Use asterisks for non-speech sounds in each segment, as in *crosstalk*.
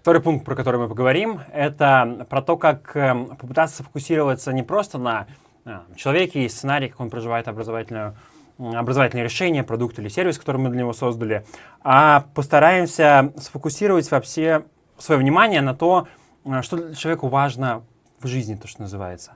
Второй пункт, про который мы поговорим, это про то, как эм, попытаться фокусироваться не просто на э, человеке и сценарии, как он проживает образовательную образовательное решение, продукт или сервис, который мы для него создали, а постараемся сфокусировать вообще свое внимание на то, э, что человеку важно в жизни, то, что называется.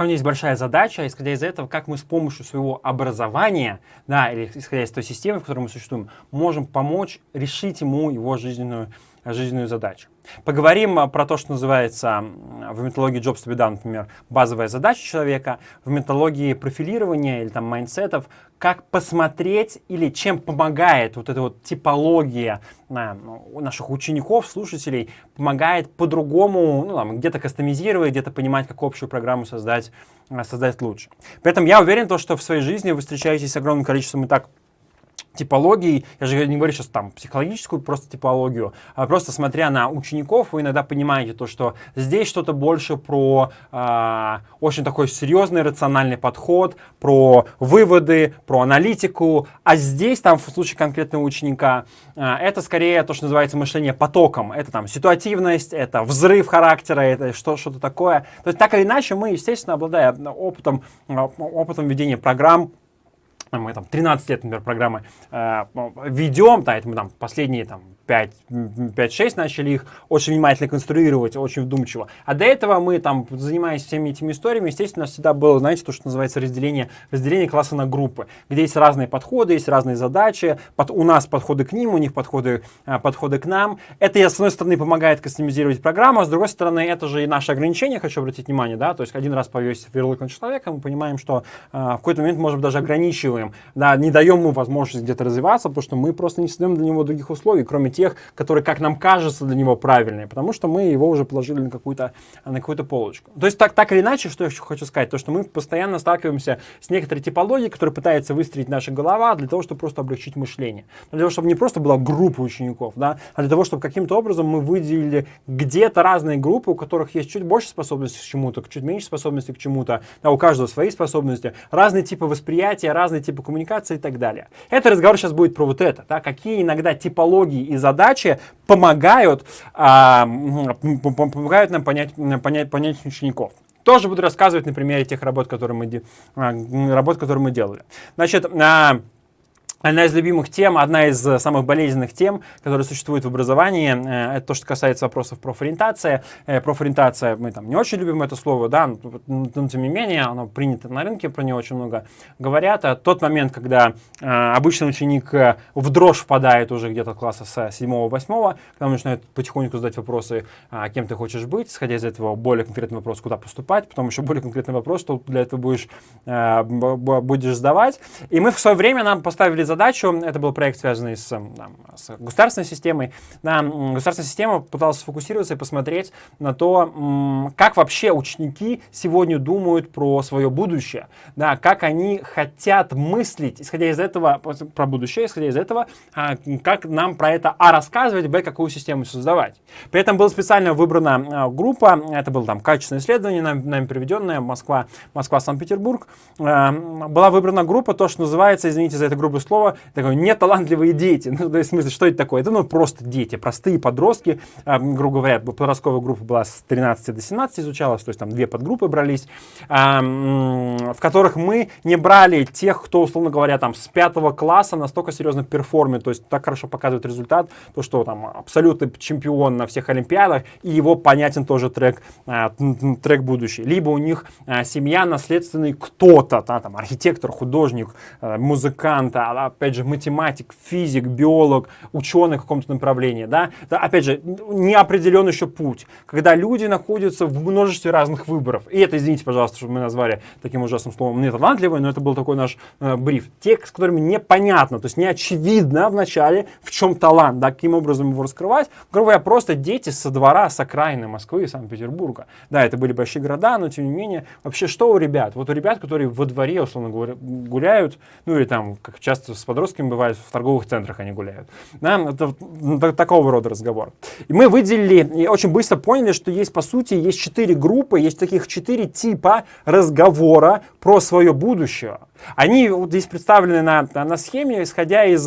У меня есть большая задача, исходя из этого, как мы с помощью своего образования, да, или исходя из той системы, в которой мы существуем, можем помочь решить ему его жизненную, жизненную задачу. Поговорим а, про то, что называется в методологии Jobs to be done, например, базовая задача человека, в методологии профилирования или там mindset ов, как посмотреть или чем помогает вот эта вот типология на, у наших учеников, слушателей, помогает по-другому, ну, где-то кастомизировать, где-то понимать, как общую программу создать, а, создать лучше. При этом я уверен, то, что в своей жизни вы встречаетесь с огромным количеством и так типологий, я же не говорю сейчас там психологическую просто типологию, а просто смотря на учеников, вы иногда понимаете то, что здесь что-то больше про э, очень такой серьезный рациональный подход, про выводы, про аналитику, а здесь там в случае конкретного ученика э, это скорее то, что называется мышление потоком, это там ситуативность, это взрыв характера, это что, что-то такое. То есть так или иначе мы, естественно, обладая опытом, опытом ведения программ, мы там 13 лет, например, программы э, ведем, да, это мы там последние там 5-6 начали их очень внимательно конструировать, очень вдумчиво. А до этого мы там, занимаясь всеми этими историями, естественно, всегда было, знаете, то, что называется разделение, разделение класса на группы, где есть разные подходы, есть разные задачи, под, у нас подходы к ним, у них подходы, а, подходы к нам. Это, с одной стороны, помогает кастомизировать программу, а с другой стороны, это же и наше ограничение, хочу обратить внимание, да, то есть один раз повесить ярлык на человека, мы понимаем, что а, в какой-то момент, может быть, даже ограничиваем, да, не даем ему возможность где-то развиваться, потому что мы просто не создаем для него других условий, кроме тех, которые, как нам кажется, для него правильные, потому что мы его уже положили на какую-то на какую-то полочку. То есть так, так или иначе, что я хочу сказать, то, что мы постоянно сталкиваемся с некоторой типологией, которая пытается выстроить наша голова для того, чтобы просто облегчить мышление. Для того, чтобы не просто была группа учеников, да, а для того, чтобы каким-то образом мы выделили где-то разные группы, у которых есть чуть больше способностей к чему-то, чуть меньше способностей к чему-то, да, у каждого свои способности, разные типы восприятия, разные типы коммуникации и так далее. Это разговор сейчас будет про вот это, да, какие иногда типологии и задачи помогают, а, помогают нам понять, понять, понять учеников. Тоже буду рассказывать на примере тех работ, которые мы, а, работ, которые мы делали. Значит, а, Одна из любимых тем, одна из э, самых болезненных тем, которые существуют в образовании, э, это то, что касается вопросов профориентации. Э, профориентация, мы там не очень любим это слово, да, но, тем не менее, оно принято на рынке, про него очень много говорят. А тот момент, когда обычный ученик в дрожь впадает уже где-то класса с 7-8, когда он начинает потихоньку задать вопросы, а, кем ты хочешь быть, исходя из этого более конкретный вопрос, куда поступать, потом еще более конкретный вопрос, что для этого будешь, будешь сдавать. И мы в свое время нам поставили задачу, это был проект, связанный с, там, с государственной системой. Да, государственная система пыталась сфокусироваться и посмотреть на то, как вообще ученики сегодня думают про свое будущее, да, как они хотят мыслить, исходя из этого, про будущее, исходя из этого, а, как нам про это А рассказывать, Б какую систему создавать. При этом была специально выбрана а, группа, это было там качественное исследование, нами, нами приведенное, Москва, Москва-Санкт-Петербург. А, была выбрана группа, то, что называется, извините за это грубое слово, слово, такое неталантливые дети. Ну, то есть, в смысле, что это такое? Это ну, просто дети, простые подростки, э, грубо говоря, подростковая группа была с 13 до 17 изучалась, то есть там две подгруппы брались, э, в которых мы не брали тех, кто, условно говоря, там с пятого класса настолько серьезно perform ит, то есть так хорошо показывает результат, то, что там абсолютный чемпион на всех олимпиадах, и его понятен тоже трек, э, трек будущий. Либо у них э, семья наследственный кто-то, да, там архитектор, художник, э, музыкант, опять же, математик, физик, биолог, ученый в каком-то направлении, да, опять же, не определен еще путь, когда люди находятся в множестве разных выборов, и это, извините, пожалуйста, что мы назвали таким ужасным словом не талантливый, но это был такой наш э, бриф, те, с которыми непонятно, то есть не очевидно вначале, в чем талант, да, каким образом его раскрывать, грубо говоря, просто дети со двора, с окраины Москвы и Санкт-Петербурга, да, это были большие города, но тем не менее, вообще что у ребят? Вот у ребят, которые во дворе, условно говоря, гуляют, ну или там, как часто с подростками бывает, в торговых центрах они гуляют. Да, это такого рода разговор. И мы выделили и очень быстро поняли, что есть, по сути, есть четыре группы, есть таких четыре типа разговора про свое будущее. Они вот здесь представлены на, на схеме, исходя из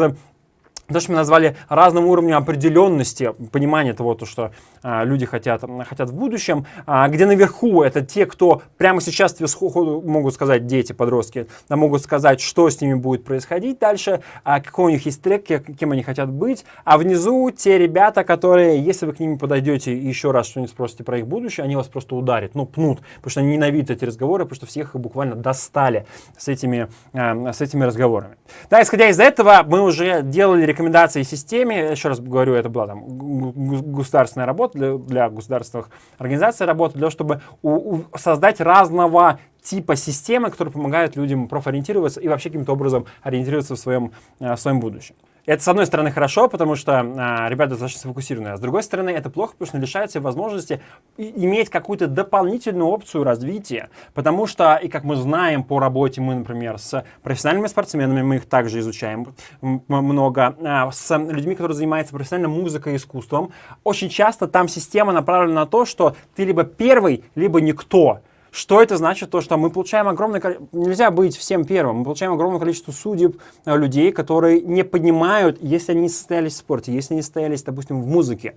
то, что мы назвали разным уровнем определенности, понимания того, то, что а, люди хотят, хотят в будущем, а, где наверху это те, кто прямо сейчас тебе могут сказать, дети, подростки, да, могут сказать, что с ними будет происходить дальше, а, какой у них есть трек, кем они хотят быть, а внизу те ребята, которые, если вы к ним подойдете и еще раз что-нибудь спросите про их будущее, они вас просто ударят, ну, пнут, потому что они ненавидят эти разговоры, потому что всех их буквально достали с этими, а, с этими разговорами. Да, исходя из этого, мы уже делали рекомендации системе, еще раз говорю, это была там государственная работа, для, для государственных организаций работа, для того, чтобы у, у, создать разного типа системы, которые помогают людям профориентироваться и вообще каким-то образом ориентироваться в своем, э, в своем будущем. Это, с одной стороны, хорошо, потому что а, ребята достаточно сфокусированы, а с другой стороны, это плохо, потому что лишает себя возможности иметь какую-то дополнительную опцию развития, потому что, и как мы знаем по работе, мы, например, с профессиональными спортсменами, мы их также изучаем много, а, с людьми, которые занимаются профессиональной музыкой и искусством, очень часто там система направлена на то, что ты либо первый, либо никто. Что это значит? То, что мы получаем огромное количество... Нельзя быть всем первым. Мы получаем огромное количество судеб э, людей, которые не понимают, если они не состоялись в спорте, если они состоялись, допустим, в музыке.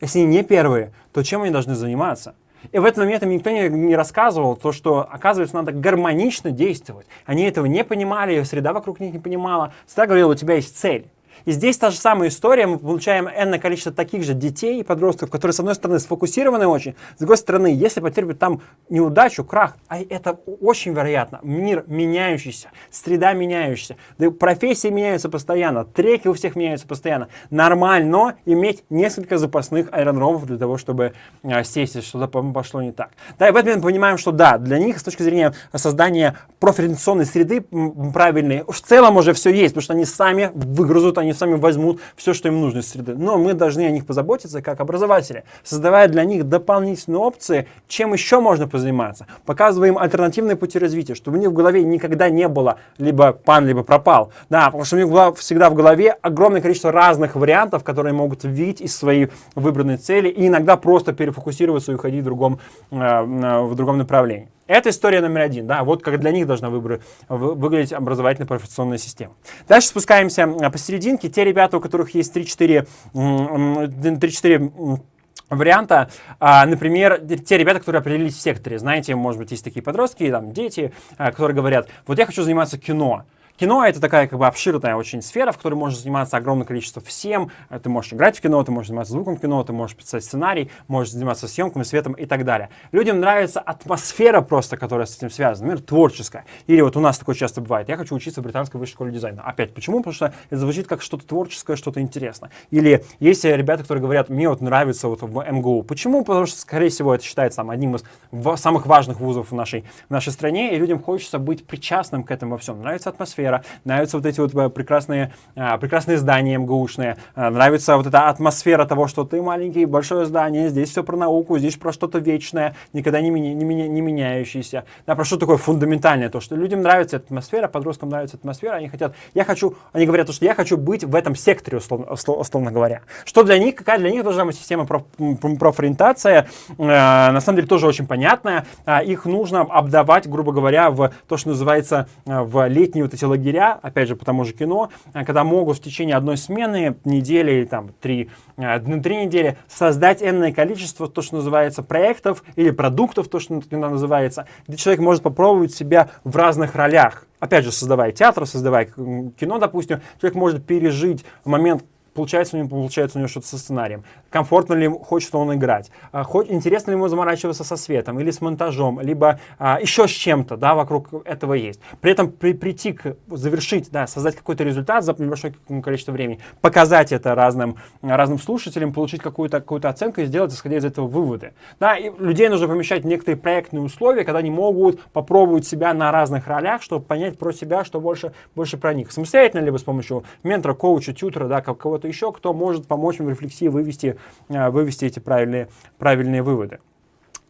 Если они не первые, то чем они должны заниматься? И в этот момент им никто не, не рассказывал то, что, оказывается, надо гармонично действовать. Они этого не понимали, среда вокруг них не понимала. Всегда говорил, у тебя есть цель. И здесь та же самая история, мы получаем энное количество таких же детей и подростков, которые, с одной стороны, сфокусированы очень, с другой стороны, если потерпят там неудачу, крах, а это очень вероятно, мир меняющийся, среда меняющаяся, да профессии меняются постоянно, треки у всех меняются постоянно. Нормально иметь несколько запасных аэродромов для того, чтобы а, сесть, если что-то пошло не так. Да, и в этом мы понимаем, что да, для них с точки зрения создания профориентационной среды правильной, в целом уже все есть, потому что они сами выгрузут, они сами возьмут все, что им нужно из среды. Но мы должны о них позаботиться как образователи, создавая для них дополнительные опции, чем еще можно позаниматься. Показывая им альтернативные пути развития, чтобы у них в голове никогда не было либо пан, либо пропал. Да, потому что у них всегда в голове огромное количество разных вариантов, которые могут видеть из своей выбранной цели и иногда просто перефокусироваться и уходить в другом, э, в другом направлении. Это история номер один, да, вот как для них должна выбор, выглядеть образовательная профессиональная система. Дальше спускаемся посерединке. Те ребята, у которых есть 3-4 варианта, а, например, те ребята, которые определились в секторе, знаете, может быть, есть такие подростки, там, дети, а, которые говорят, вот я хочу заниматься кино, Кино — это такая как бы обширная очень сфера, в которой можно заниматься огромное количество всем. Ты можешь играть в кино, ты можешь заниматься звуком кино, ты можешь писать сценарий, можешь заниматься съемками, светом и так далее. Людям нравится атмосфера просто, которая с этим связана, например, творческая. Или вот у нас такое часто бывает, я хочу учиться в британской высшей школе дизайна. Опять, почему? Потому что это звучит как что-то творческое, что-то интересное. Или есть ребята, которые говорят, мне вот нравится вот в МГУ. Почему? Потому что, скорее всего, это считается одним из самых важных вузов в нашей, в нашей стране, и людям хочется быть причастным к этому во всем. Нравится атмосфера, атмосфера, нравятся вот эти вот э, прекрасные, а, прекрасные здания МГУшные, а, нравится вот эта атмосфера того, что ты маленький, большое здание, здесь все про науку, здесь про что-то вечное, никогда не, меня, не, меня, не меняющееся. Да, про что такое фундаментальное, то, что людям нравится атмосфера, подросткам нравится атмосфера, они хотят, я хочу, они говорят, что я хочу быть в этом секторе, условно, условно говоря. Что для них, какая для них должна быть система проф, профориентация, э, на самом деле тоже очень понятная. Э, их нужно обдавать, грубо говоря, в то, что называется э, в летние вот эти лагеря, опять же, по тому же кино, э, когда могут в течение одной смены, недели или там три, э, на три недели создать энное количество, то, что называется, проектов или продуктов, то, что называется, где человек может попробовать себя в разных ролях. Опять же, создавая театр, создавая кино, допустим, человек может пережить момент получается у него, получается у него что-то со сценарием, комфортно ли хочет он играть, а, хоть, интересно ли ему заморачиваться со светом или с монтажом, либо а, еще с чем-то, да, вокруг этого есть. При этом при, прийти к, завершить, да, создать какой-то результат за небольшое количество времени, показать это разным, разным слушателям, получить какую-то какую оценку и сделать, исходя из этого, выводы. Да, и людей нужно помещать в некоторые проектные условия, когда они могут попробовать себя на разных ролях, чтобы понять про себя, что больше, больше про них. Самостоятельно, либо с помощью ментора, коуча, тьютера, да, кого-то кто-то еще, кто может помочь им в рефлексии вывести, э, вывести эти правильные, правильные выводы.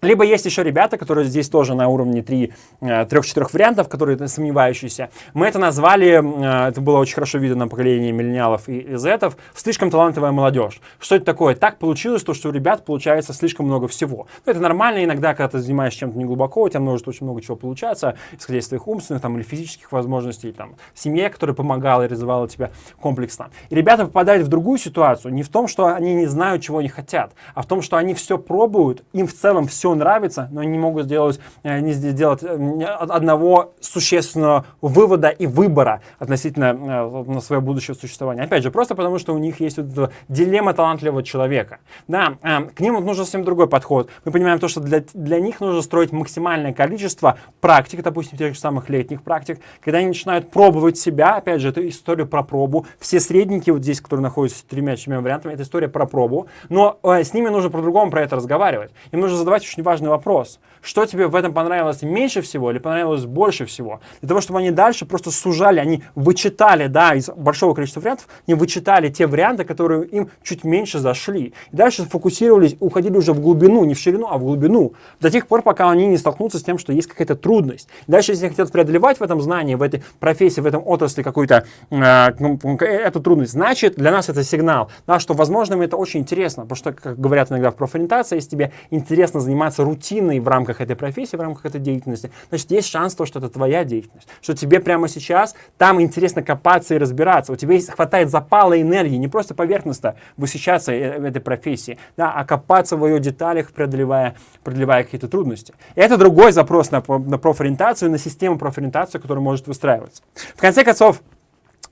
Либо есть еще ребята, которые здесь тоже на уровне 3-4 э, вариантов, которые сомневающиеся. Мы это назвали, э, это было очень хорошо видно на поколении миллениалов и зетов, слишком талантливая молодежь. Что это такое? Так получилось, то, что у ребят получается слишком много всего. Ну, это нормально иногда, когда ты занимаешься чем-то неглубоко, у тебя может очень много чего получаться, исходя из твоих умственных там, или физических возможностей, там, семье, которая помогала и развивала тебя комплексно. И ребята попадают в другую ситуацию, не в том, что они не знают, чего они хотят, а в том, что они все пробуют, им в целом все нравится, но они не могут сделать, э, не сделать э, одного существенного вывода и выбора относительно э, на свое будущее существование. Опять же, просто потому, что у них есть вот эта дилемма талантливого человека. Да, к ним нужен совсем другой подход. Мы понимаем то, что для, для них нужно строить максимальное количество практик, допустим, тех же самых летних практик, когда они начинают пробовать себя, опять же, это история про пробу. Все средники вот здесь, которые находятся тремя-четырьмя вариантами, это история про пробу. Но э, с ними нужно по-другому про это разговаривать. Им нужно задавать очень важный вопрос. Что тебе в этом понравилось меньше всего или понравилось больше всего? Для того, чтобы они дальше просто сужали, они вычитали, да, из большого количества вариантов, они вычитали те варианты, которые им чуть меньше зашли. И дальше фокусировались, уходили уже в глубину, не в ширину, а в глубину. До тех пор, пока они не столкнутся с тем, что есть какая-то трудность. И дальше, если они хотят преодолевать в этом знании, в этой профессии, в этом отрасли какую-то э, эту трудность, значит, для нас это сигнал, да, что, возможно, это очень интересно, потому что, как говорят иногда в профориентации, если тебе интересно заниматься рутиной в рамках этой профессии, в рамках этой деятельности, значит, есть шанс, то, что это твоя деятельность. Что тебе прямо сейчас там интересно копаться и разбираться. У тебя есть, хватает запала энергии, не просто поверхностно восхищаться э, в этой профессии, да, а копаться в ее деталях, преодолевая, преодолевая какие-то трудности. И это другой запрос на, на профориентацию, на систему профориентации, которая может выстраиваться. В конце концов,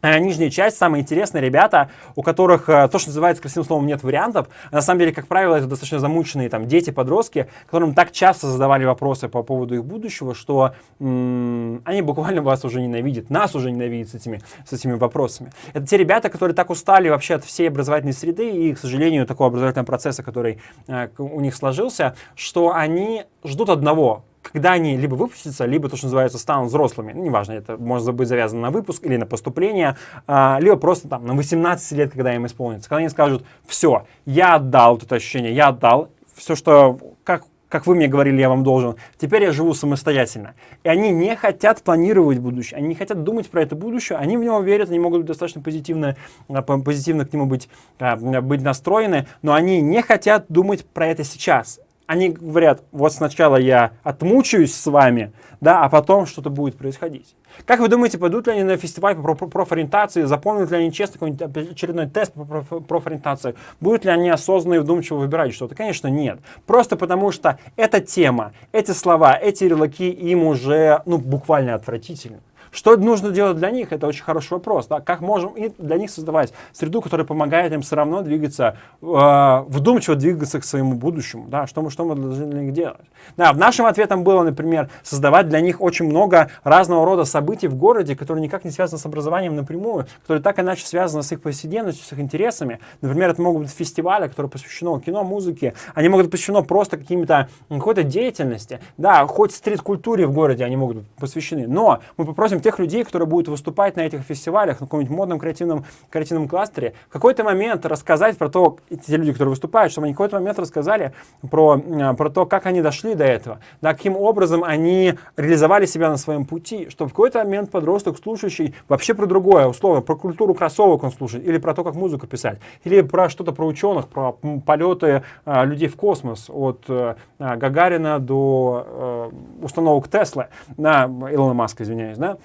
нижняя часть, самые интересные ребята, у которых э, то, что называется красивым словом, нет вариантов. На самом деле, как правило, это достаточно замученные там дети, подростки, которым так часто задавали вопросы по поводу их будущего, что они буквально вас уже ненавидят, нас уже ненавидят с этими, с этими вопросами. Это те ребята, которые так устали вообще от всей образовательной среды и, к сожалению, такого образовательного процесса, который э, у них сложился, что они ждут одного, когда они либо выпустятся, либо то, что называется, станут взрослыми, ну, неважно, это может быть завязано на выпуск или на поступление, а, либо просто там на 18 лет, когда им исполнится, когда они скажут, все, я отдал вот это ощущение, я отдал, все, что, как, как вы мне говорили, я вам должен, теперь я живу самостоятельно. И они не хотят планировать будущее, они не хотят думать про это будущее, они в него верят, они могут достаточно позитивно, а, позитивно к нему быть, а, быть настроены, но они не хотят думать про это сейчас они говорят, вот сначала я отмучаюсь с вами, да, а потом что-то будет происходить. Как вы думаете, пойдут ли они на фестиваль по профориентации, запомнят ли они честно какой-нибудь очередной тест по профориентации, будут ли они осознанно и вдумчиво выбирать что-то? Конечно, нет. Просто потому что эта тема, эти слова, эти ярлыки им уже, ну, буквально отвратительны. Что нужно делать для них? Это очень хороший вопрос. Да? Как можем и для них создавать среду, которая помогает им все равно двигаться, э, вдумчиво двигаться к своему будущему? Да? Что, мы, что мы должны для них делать? Да, в нашем ответом было, например, создавать для них очень много разного рода событий в городе, которые никак не связаны с образованием напрямую, которые так иначе связаны с их повседневностью, с их интересами. Например, это могут быть фестивали, которые посвящены кино, музыке. Они могут быть посвящены просто каким-то какой-то деятельности. Да, хоть стрит-культуре в городе они могут быть посвящены. Но мы попросим тех людей, которые будут выступать на этих фестивалях, на каком-нибудь модном креативном, креативном кластере, в какой-то момент рассказать про то, те люди, которые выступают, чтобы они в какой-то момент рассказали про, э, про то, как они дошли до этого, да, каким образом они реализовали себя на своем пути, чтобы в какой-то момент подросток, слушающий вообще про другое, условно, про культуру кроссовок он слушает, или про то, как музыку писать, или про что-то про ученых, про полеты а, людей в космос, от а, Гагарина до а, установок Теслы, да, Илона Маска, извиняюсь, да,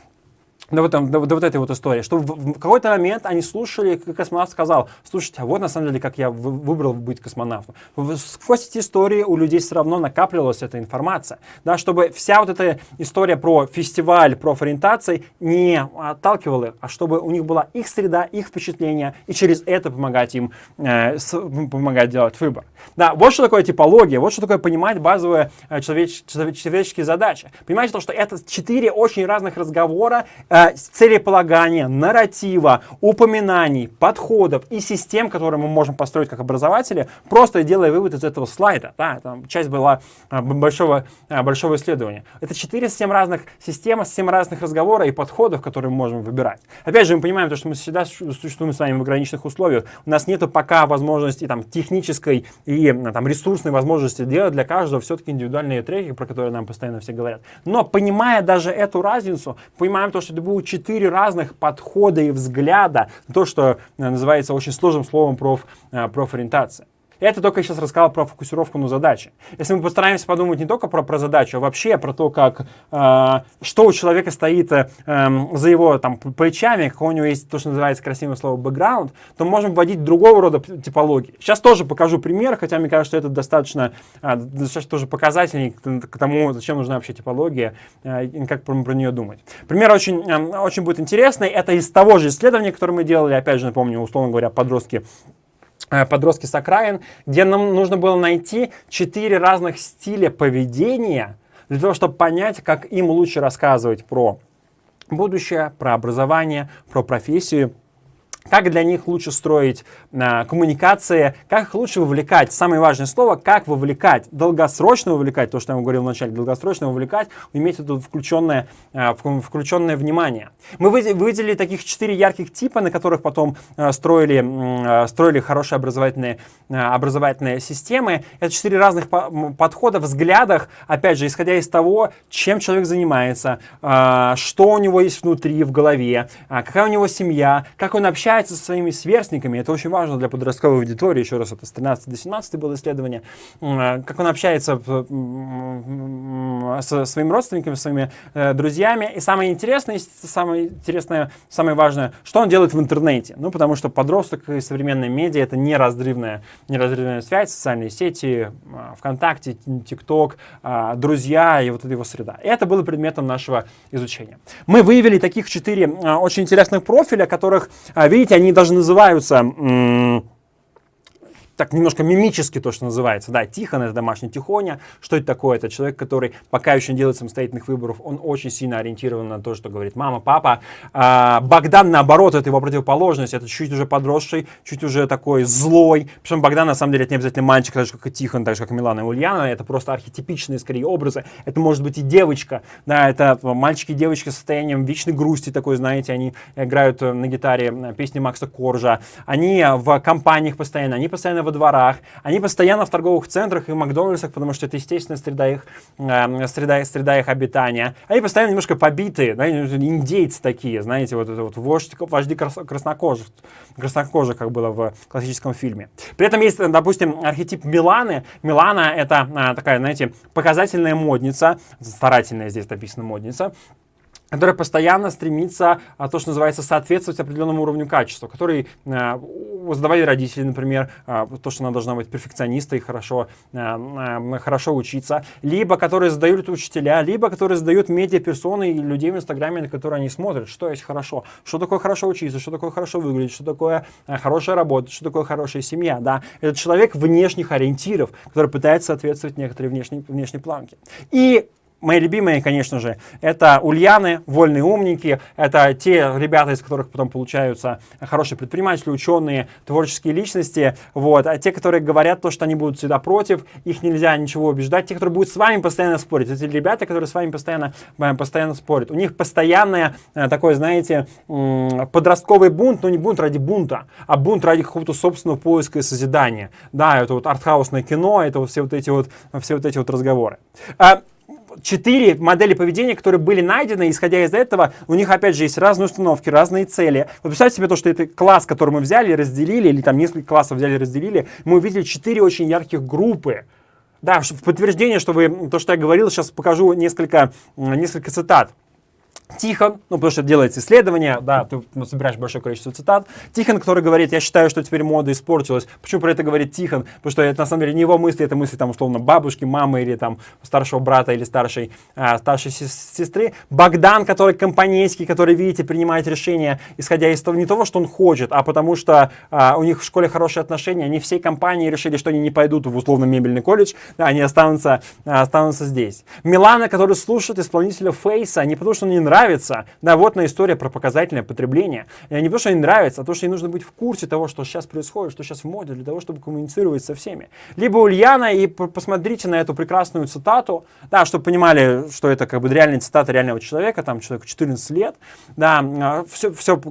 до, вот, до, до вот этой вот истории, что в, в какой-то момент они слушали, как космонавт сказал, слушайте, а вот на самом деле, как я выбрал быть космонавтом. Сквозь эти истории у людей все равно накапливалась эта информация, да, чтобы вся вот эта история про фестиваль, про ориентации не отталкивала, а чтобы у них была их среда, их впечатления, и через это помогать им, э, с, помогать делать выбор. Да, вот что такое типология, вот что такое понимать базовые э, человеч, человеческие задачи. Понимаете, то, что это четыре очень разных разговора, э, целеполагания, нарратива, упоминаний, подходов и систем, которые мы можем построить как образователи, просто делая вывод из этого слайда. Да, там часть была э, большого, э, большого исследования. Это 4-7 разных систем, 7 разных разговоров и подходов, которые мы можем выбирать. Опять же, мы понимаем, то, что мы всегда существуем с вами в ограниченных условиях. У нас нет пока возможности там, технической и там, ресурсной возможности делать для каждого все-таки индивидуальные треки, про которые нам постоянно все говорят. Но понимая даже эту разницу, понимаем то, что это будут четыре разных подхода и взгляда, то, что э, называется очень сложным словом проф, э, профориентация. Это только я сейчас рассказал про фокусировку на задачи. Если мы постараемся подумать не только про, про задачу, а вообще про то, как, э, что у человека стоит э, эм, за его там, плечами, какой у него есть то, что называется красивое слово бэкграунд, то мы можем вводить другого рода типологии. Сейчас тоже покажу пример, хотя мне кажется, что это достаточно, э, достаточно тоже показательный к, к тому, зачем нужна вообще типология э, и как про, про нее думать. Пример очень, э, очень будет интересный. Это из того же исследования, которое мы делали, опять же, напомню, условно говоря, подростки подростки с окраин, где нам нужно было найти четыре разных стиля поведения для того, чтобы понять, как им лучше рассказывать про будущее, про образование, про профессию как для них лучше строить а, коммуникации, как лучше вовлекать. Самое важное слово, как вовлекать. Долгосрочно вовлекать, то, что я вам говорил вначале, долгосрочно вовлекать, иметь это включенное, а, включенное внимание. Мы выделили таких четыре ярких типа, на которых потом а, строили, а, строили хорошие образовательные, а, образовательные системы. Это четыре разных по подхода, взглядах, опять же, исходя из того, чем человек занимается, а, что у него есть внутри, в голове, а, какая у него семья, как он общается общается со своими сверстниками, это очень важно для подростковой аудитории, еще раз, это с 13 до 17 было исследование, э, как он общается со своими родственниками, своими э, друзьями, и самое интересное, самое интересное, самое важное, что он делает в интернете, ну, потому что подросток и современные медиа это неразрывная, неразрывная связь, социальные сети, э, ВКонтакте, ТикТок, друзья и вот эта его среда. И это было предметом нашего изучения. Мы выявили таких четыре очень интересных профиля, которых, видите, видите, они даже называются так немножко мимически то, что называется. Да, Тихон — это домашний Тихоня. Что это такое? Это человек, который пока еще не делает самостоятельных выборов. Он очень сильно ориентирован на то, что говорит мама, папа. А, Богдан, наоборот, это его противоположность. Это чуть уже подросший, чуть уже такой злой. Причем Богдан, на самом деле, это не обязательно мальчик, так же, как и Тихон, так же, как и Милана и Ульяна. Это просто архетипичные, скорее, образы. Это может быть и девочка. Да, это мальчики и девочки с состоянием вечной грусти такой, знаете, они играют на гитаре песни Макса Коржа. Они в компаниях постоянно, они постоянно во дворах, они постоянно в торговых центрах и Макдональдсах, потому что это естественная среда их, э, среда, среда их обитания. Они постоянно немножко побитые, да, индейцы такие, знаете, вот это вот вождь, вожди краснокожих, краснокожих, как было в классическом фильме. При этом есть, допустим, архетип Миланы. Милана это а, такая, знаете, показательная модница, старательная здесь написано модница, которая постоянно стремится, а, то, что называется, соответствовать определенному уровню качества, который э, задавали родители, например, э, то, что она должна быть перфекционистой, хорошо, э, э, хорошо учиться, либо которые задают учителя, либо которые задают медиаперсоны и людей в Инстаграме, на которые они смотрят, что есть хорошо, что такое хорошо учиться, что такое хорошо выглядеть, что такое хорошая работа, что такое хорошая семья, да. Это человек внешних ориентиров, который пытается соответствовать некоторые внешней, внешней планке. И Мои любимые, конечно же, это ульяны, вольные умники, это те ребята, из которых потом получаются хорошие предприниматели, ученые, творческие личности, вот, а те, которые говорят то, что они будут всегда против, их нельзя ничего убеждать, те, которые будут с вами постоянно спорить, эти ребята, которые с вами постоянно, э, постоянно спорят, у них постоянное э, такое, знаете, подростковый бунт, но не бунт ради бунта, а бунт ради какого-то собственного поиска и созидания, да, это вот артхаусное кино, это вот все вот эти вот, все вот эти вот разговоры. Четыре модели поведения, которые были найдены, исходя из этого, у них, опять же, есть разные установки, разные цели. Вот представьте себе то, что это класс, который мы взяли, разделили, или там несколько классов взяли, разделили, мы увидели четыре очень ярких группы. Да, в подтверждение, что вы, то, что я говорил, сейчас покажу несколько, несколько цитат. Тихон, ну, потому что делается исследование, да, ты ну, собираешь большое количество цитат. Тихон, который говорит, я считаю, что теперь мода испортилась. Почему про это говорит Тихон? Потому что это на самом деле не его мысли, это мысли, там, условно, бабушки, мамы или там старшего брата или старшей, а, старшей сестры. Богдан, который компанейский, который, видите, принимает решения, исходя из того, не того, что он хочет, а потому что а, у них в школе хорошие отношения, они всей компании решили, что они не пойдут в условно мебельный колледж, да, они останутся, останутся здесь. Милана, который слушает исполнителя Фейса, не потому что он не нравится. Да, вот на история про показательное потребление. Не то, что им нравится, а то, что им нужно быть в курсе того, что сейчас происходит, что сейчас в моде, для того, чтобы коммуницировать со всеми. Либо Ульяна, и посмотрите на эту прекрасную цитату, да, чтобы понимали, что это как бы реальная цитата реального человека, там человеку 14 лет. Да, все, все,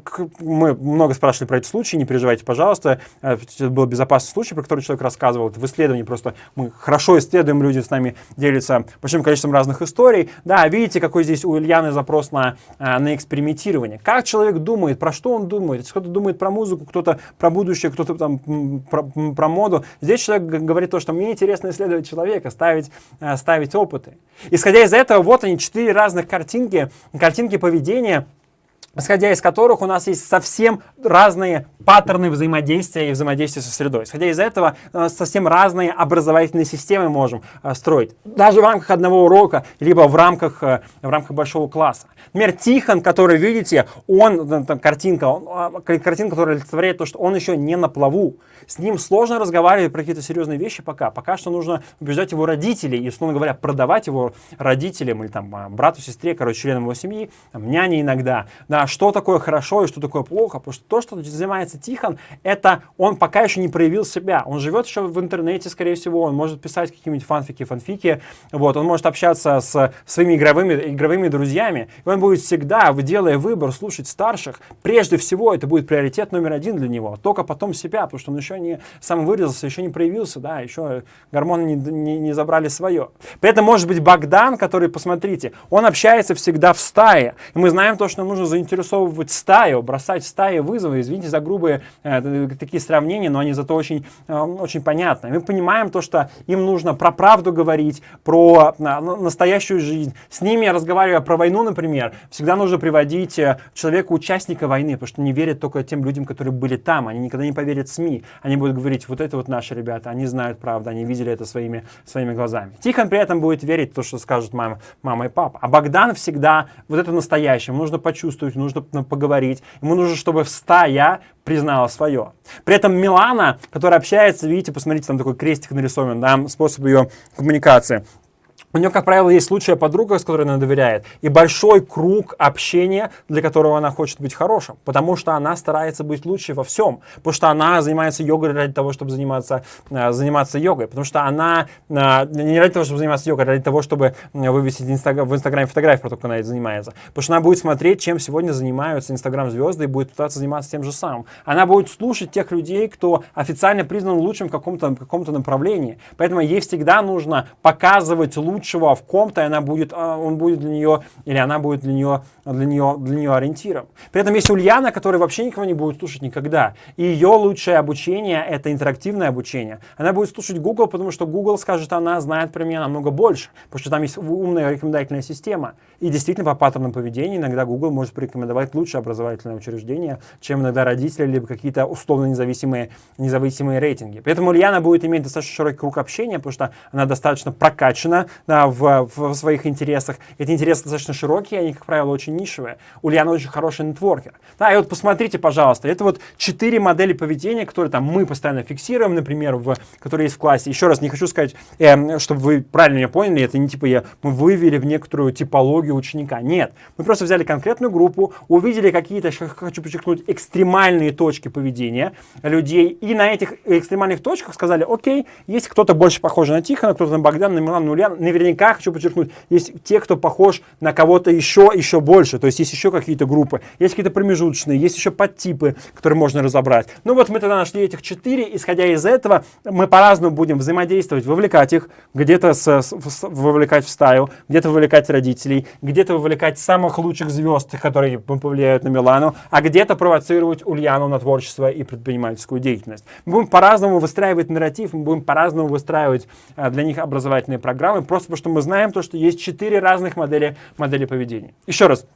мы много спрашивали про эти случаи, не переживайте, пожалуйста. Э, это был безопасный случай, про который человек рассказывал. Это в исследовании просто мы хорошо исследуем, люди с нами делятся большим количеством разных историй. Да, видите, какой здесь у Ильяны запрос на, э, на экспериментирование. Как человек думает, про что он думает? Кто-то думает про музыку, кто-то про будущее, кто-то там про, про моду. Здесь человек говорит то, что мне интересно исследовать человека, ставить, э, ставить опыты. Исходя из этого, вот они, четыре разных картинки, картинки поведения, исходя из которых у нас есть совсем разные паттерны взаимодействия и взаимодействия со средой. Исходя из этого, э, совсем разные образовательные системы можем э, строить. Даже в рамках одного урока, либо в рамках, э, в рамках большого класса. Например, Тихон, который, видите, он, там, картинка, он, а, картинка, которая олицетворяет то, что он еще не на плаву. С ним сложно разговаривать про какие-то серьезные вещи пока. Пока что нужно убеждать его родителей и, условно говоря, продавать его родителям или там брату, сестре, короче, членам его семьи, там, няне иногда. Да, что такое хорошо и что такое плохо. Потому что то, что занимается Тихон, это он пока еще не проявил себя. Он живет еще в интернете, скорее всего, он может писать какие-нибудь фанфики, фанфики, вот, он может общаться с своими игровыми, игровыми друзьями. И он будет всегда, делая выбор, слушать старших. Прежде всего, это будет приоритет номер один для него. Только потом себя, потому что он еще не сам вырезался, еще не проявился, да, еще гормоны не, не, не забрали свое. При этом может быть Богдан, который, посмотрите, он общается всегда в стае. И мы знаем то, что нужно заинтересовать заинтересовывать стаю, бросать стаи вызовы. Извините за грубые э, такие сравнения, но они зато очень, э, очень понятны. Мы понимаем то, что им нужно про правду говорить, про э, настоящую жизнь. С ними, разговаривая про войну, например, всегда нужно приводить э, человека-участника войны, потому что не верят только тем людям, которые были там. Они никогда не поверят СМИ. Они будут говорить, вот это вот наши ребята, они знают правду, они видели это своими, своими глазами. Тихон при этом будет верить в то, что скажут мама, мама и папа. А Богдан всегда вот это настоящее. Нужно почувствовать, нужно поговорить. Ему нужно, чтобы в стая признала свое. При этом Милана, которая общается, видите, посмотрите, там такой крестик нарисован, да, способ ее коммуникации. У нее, как правило, есть случая подруга, с которой она доверяет, и большой круг общения, для которого она хочет быть хорошим, потому что она старается быть лучше во всем, потому что она занимается йогой ради того, чтобы заниматься, э, заниматься йогой, потому что она э, не ради того, чтобы заниматься йогой, а ради того, чтобы вывесить инстаграм, в Инстаграме фотографию про то, как она этим занимается, потому что она будет смотреть, чем сегодня занимаются Инстаграм-звезды и будет пытаться заниматься тем же самым. Она будет слушать тех людей, кто официально признан лучшим в каком-то каком направлении, поэтому ей всегда нужно показывать лучше лучшего в ком-то, и она будет, а, он будет для нее, или она будет для нее, для нее, для нее ориентиром. При этом есть Ульяна, которая вообще никого не будет слушать никогда. И ее лучшее обучение – это интерактивное обучение. Она будет слушать Google, потому что Google скажет, она знает про меня намного больше, потому что там есть умная рекомендательная система. И действительно, по паттернам поведения иногда Google может порекомендовать лучшее образовательное учреждение, чем иногда родители, либо какие-то условно независимые, независимые рейтинги. Поэтому Ульяна будет иметь достаточно широкий круг общения, потому что она достаточно прокачана, да, в, в своих интересах. Эти интересы достаточно широкие, они, как правило, очень нишевые. Ульяна очень хороший нетворкер. Да, и вот посмотрите, пожалуйста, это вот четыре модели поведения, которые там мы постоянно фиксируем, например, в, которые есть в классе. Еще раз, не хочу сказать, э, чтобы вы правильно меня поняли, это не типа я, мы вывели в некоторую типологию ученика. Нет, мы просто взяли конкретную группу, увидели какие-то, хочу подчеркнуть, экстремальные точки поведения людей, и на этих экстремальных точках сказали, окей, есть кто-то больше похожий на Тихона, кто-то на Богдана, на Милана, на Ульяна, наверняка, хочу подчеркнуть, есть те, кто похож на кого-то еще, еще больше. То есть есть еще какие-то группы, есть какие-то промежуточные, есть еще подтипы, которые можно разобрать. Ну вот мы тогда нашли этих четыре, исходя из этого, мы по-разному будем взаимодействовать, вовлекать их, где-то вовлекать в стаю, где-то вовлекать родителей, где-то вовлекать самых лучших звезд, которые повлияют на Милану, а где-то провоцировать Ульяну на творчество и предпринимательскую деятельность. Мы будем по-разному выстраивать нарратив, мы будем по-разному выстраивать э, для них образовательные программы, просто потому что мы знаем то, что есть четыре разных модели, модели поведения. Еще раз,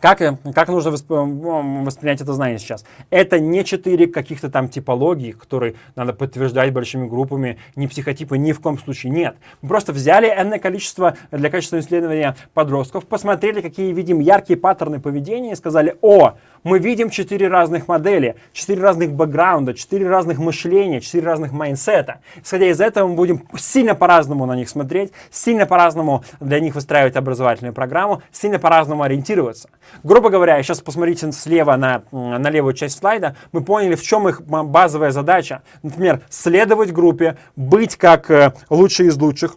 Как, как нужно восп... воспринять это знание сейчас? Это не четыре каких-то там типологии, которые надо подтверждать большими группами, не психотипы, ни в коем случае. Нет. Мы просто взяли энное количество для качественного исследования подростков, посмотрели, какие видим яркие паттерны поведения и сказали, о, мы видим четыре разных модели, четыре разных бэкграунда, четыре разных мышления, четыре разных майнсета. Исходя из этого мы будем сильно по-разному на них смотреть, сильно по-разному для них выстраивать образовательную программу, сильно по-разному ориентироваться. Грубо говоря, сейчас посмотрите слева на, на левую часть слайда, мы поняли, в чем их базовая задача. Например, следовать группе, быть как э, лучший из лучших,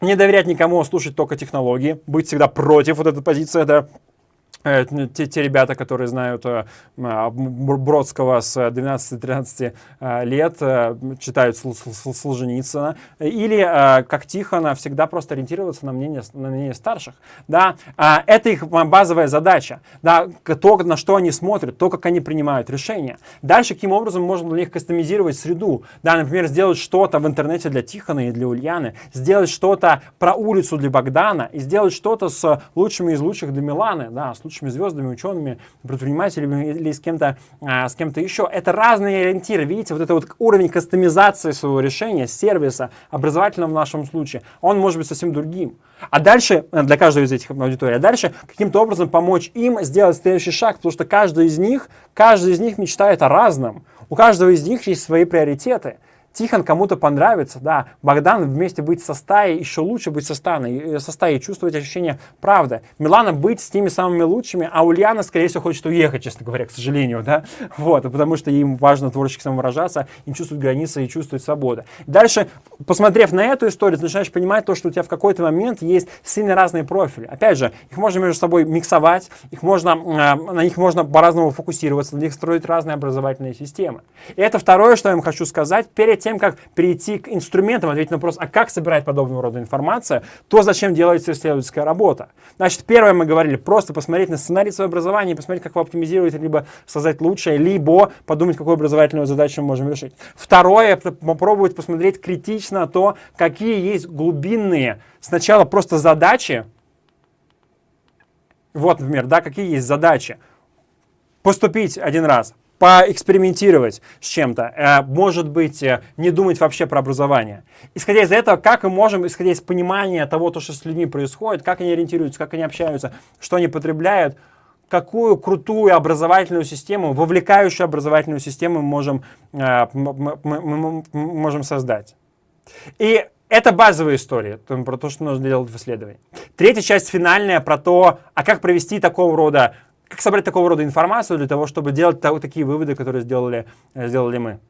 не доверять никому, а слушать только технологии, быть всегда против вот этой позиции, да, Э, те, те ребята, которые знают э, а, Бродского с 12-13 э, лет, читают Солженицына, или, как Тихона, всегда просто ориентироваться на мнение, на мнение старших. Да? А, это их базовая задача. Да? То, на что они смотрят, то, как они принимают решения. Дальше, каким образом можно для них кастомизировать среду. Да, например, сделать что-то в интернете для Тихона и для Ульяны, сделать что-то про улицу для Богдана и сделать что-то с лучшими из лучших для Миланы, да, с лучшими лучшими звездами, учеными, предпринимателями или с кем-то а, с кем-то еще. Это разные ориентиры. Видите, вот это вот уровень кастомизации своего решения, сервиса, образовательного в нашем случае, он может быть совсем другим. А дальше, э, для каждой из этих аудиторий, а дальше каким-то образом помочь им сделать следующий шаг, потому что каждый из них, каждый из них мечтает о разном. У каждого из них есть свои приоритеты. Тихон кому-то понравится, да, Богдан вместе быть со стаей, еще лучше быть со стаей, со стаей чувствовать ощущение правды. Милана быть с теми самыми лучшими, а Ульяна, скорее всего, хочет уехать, честно говоря, к сожалению, да, *laughs* вот, потому что им важно творчески самовыражаться, им чувствовать границы и чувствовать свободу. Дальше, посмотрев на эту историю, ты начинаешь понимать то, что у тебя в какой-то момент есть сильно разные профили. Опять же, их можно между собой миксовать, их можно, э, на них можно по-разному фокусироваться, на них строить разные образовательные системы. И это второе, что я вам хочу сказать, перед тем, как перейти к инструментам, ответить на вопрос, а как собирать подобного рода информацию, то зачем делается исследовательская работа. Значит, первое мы говорили, просто посмотреть на сценарий своего образования, посмотреть, как его оптимизировать, либо создать лучшее, либо подумать, какую образовательную задачу мы можем решить. Второе, попробовать посмотреть критично то, какие есть глубинные, сначала просто задачи, вот, например, да, какие есть задачи. Поступить один раз, поэкспериментировать с чем-то, э, может быть, э, не думать вообще про образование. Исходя из этого, как мы можем, исходя из понимания того, то, что с людьми происходит, как они ориентируются, как они общаются, что они потребляют, какую крутую образовательную систему, вовлекающую образовательную систему мы можем, э, мы можем создать. И это базовая история про то, что нужно делать в исследовании. Третья часть финальная про то, а как провести такого рода как собрать такого рода информацию для того, чтобы делать такие выводы, которые сделали, сделали мы.